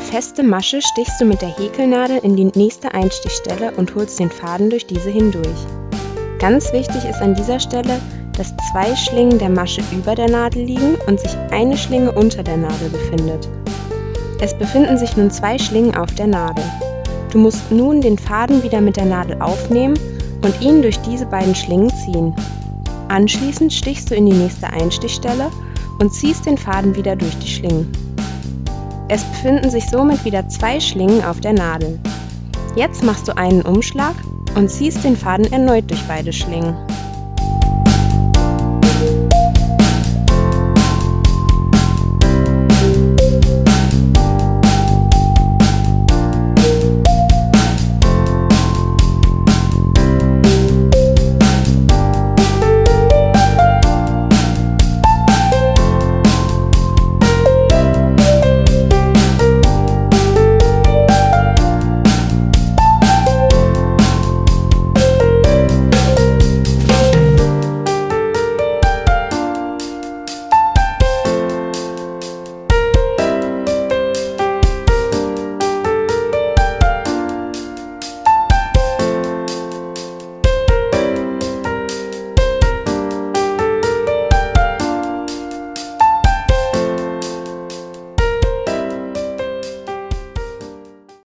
feste Masche stichst du mit der Häkelnadel in die nächste Einstichstelle und holst den Faden durch diese hindurch. Ganz wichtig ist an dieser Stelle, dass zwei Schlingen der Masche über der Nadel liegen und sich eine Schlinge unter der Nadel befindet. Es befinden sich nun zwei Schlingen auf der Nadel. Du musst nun den Faden wieder mit der Nadel aufnehmen und ihn durch diese beiden Schlingen ziehen. Anschließend stichst du in die nächste Einstichstelle und ziehst den Faden wieder durch die Schlingen. Es befinden sich somit wieder zwei Schlingen auf der Nadel. Jetzt machst du einen Umschlag und ziehst den Faden erneut durch beide Schlingen.